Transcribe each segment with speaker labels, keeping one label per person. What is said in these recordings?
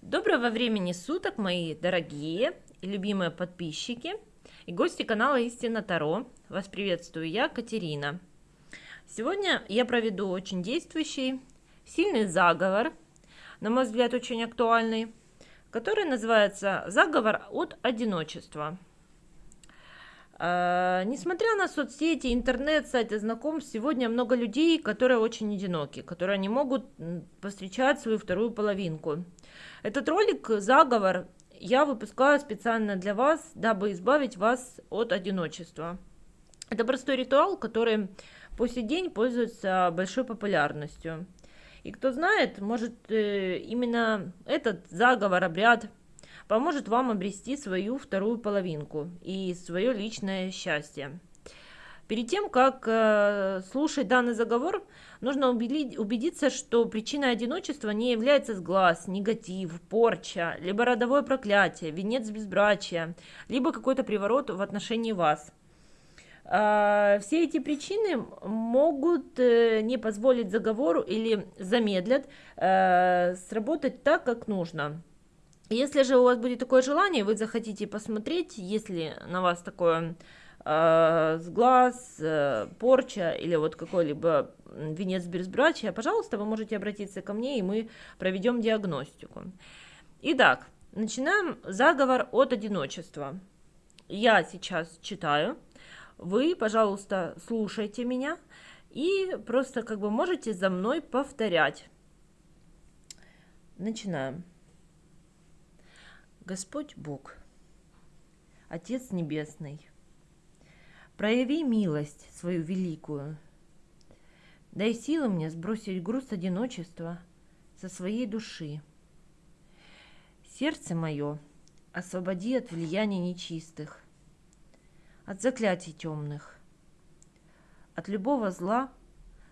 Speaker 1: Доброго времени суток, мои дорогие и любимые подписчики и гости канала Истина Таро. Вас приветствую я, Катерина. Сегодня я проведу очень действующий, сильный заговор, на мой взгляд, очень актуальный, который называется «Заговор от одиночества». Uh, несмотря на соцсети, интернет, сайты знакомств, сегодня много людей, которые очень одиноки, которые не могут повстречать свою вторую половинку. Этот ролик «Заговор» я выпускаю специально для вас, дабы избавить вас от одиночества. Это простой ритуал, который по сей день пользуется большой популярностью. И кто знает, может э, именно этот заговор, обряд поможет вам обрести свою вторую половинку и свое личное счастье. Перед тем, как э, слушать данный заговор, нужно убедить, убедиться, что причиной одиночества не является сглаз, негатив, порча, либо родовое проклятие, венец безбрачия, либо какой-то приворот в отношении вас. Э, все эти причины могут э, не позволить заговору или замедлят э, сработать так, как нужно. Если же у вас будет такое желание, вы захотите посмотреть, если на вас такое э, сглаз, э, порча или вот какой-либо венец безбрачия, пожалуйста, вы можете обратиться ко мне, и мы проведем диагностику. Итак, начинаем заговор от одиночества. Я сейчас читаю, вы, пожалуйста, слушайте меня и просто как бы можете за мной повторять. Начинаем. Господь Бог, Отец Небесный, прояви милость свою великую, дай силы мне сбросить груз одиночества со своей души. Сердце мое освободи от влияния нечистых, от заклятий темных, от любого зла,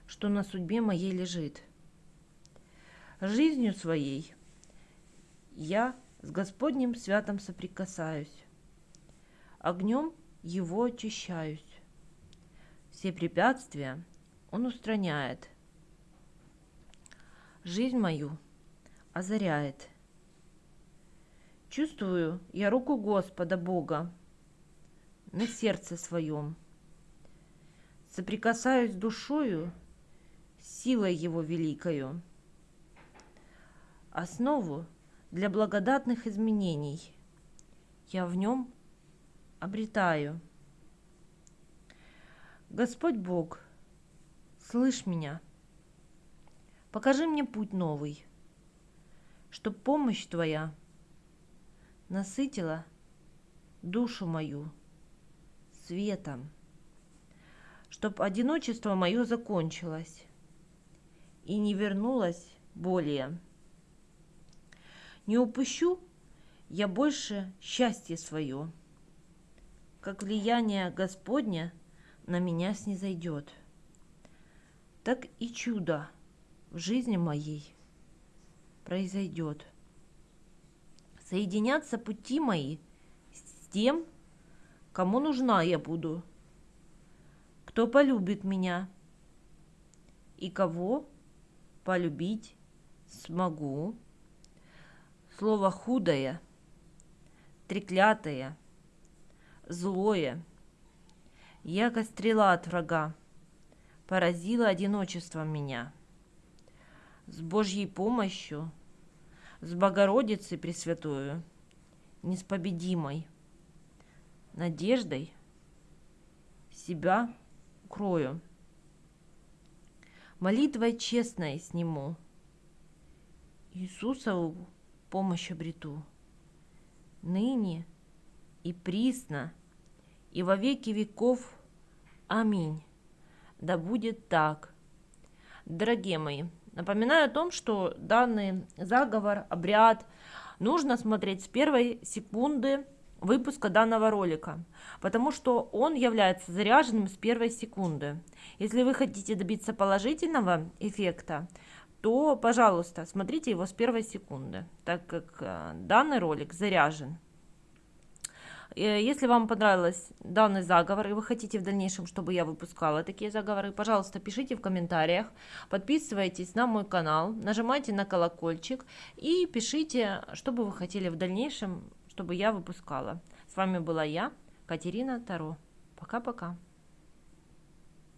Speaker 1: что на судьбе моей лежит. Жизнью своей я с Господним святом соприкасаюсь, огнем его очищаюсь. Все препятствия он устраняет, жизнь мою озаряет. Чувствую я руку Господа Бога на сердце своем. Соприкасаюсь душою, силой Его великою. Основу для благодатных изменений. Я в нем обретаю. Господь Бог, слышь меня, покажи мне путь новый, чтоб помощь Твоя насытила душу мою светом, чтоб одиночество мое закончилось и не вернулось более. Не упущу я больше счастье свое, как влияние Господня на меня снизойдет. Так и чудо в жизни моей произойдет. Соединятся пути мои с тем, кому нужна я буду, кто полюбит меня и кого полюбить смогу слово худое, треклятое, злое, яко стрела от врага, поразило одиночество меня. С Божьей помощью, с Богородицей Пресвятую, неспобедимой, надеждой себя укрою. Молитвой честной сниму Иисусову помощь обрету. Ныне и присно, и во веки веков. Аминь. Да будет так. Дорогие мои, напоминаю о том, что данный заговор, обряд нужно смотреть с первой секунды выпуска данного ролика, потому что он является заряженным с первой секунды. Если вы хотите добиться положительного эффекта, то, пожалуйста, смотрите его с первой секунды, так как э, данный ролик заряжен. Э, если вам понравился данный заговор и вы хотите в дальнейшем, чтобы я выпускала такие заговоры, пожалуйста, пишите в комментариях, подписывайтесь на мой канал, нажимайте на колокольчик и пишите, что бы вы хотели в дальнейшем, чтобы я выпускала. С вами была я, Катерина Таро. Пока-пока.